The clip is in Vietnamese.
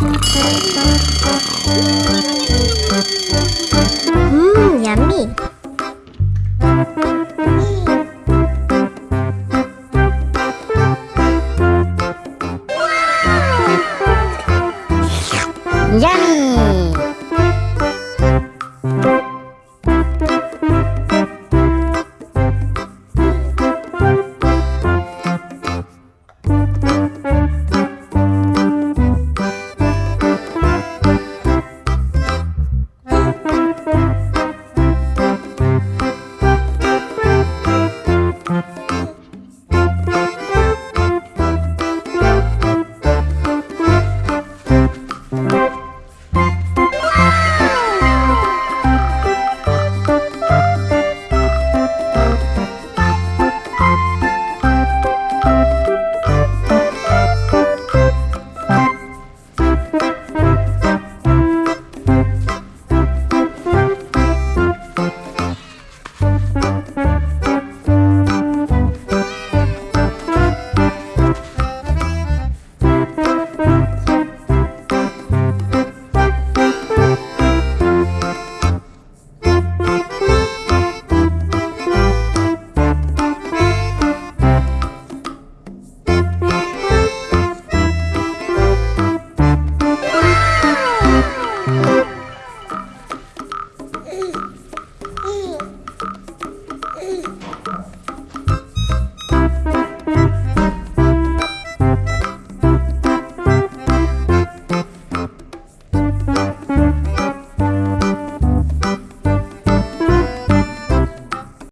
Mmm, yummy. Yummy.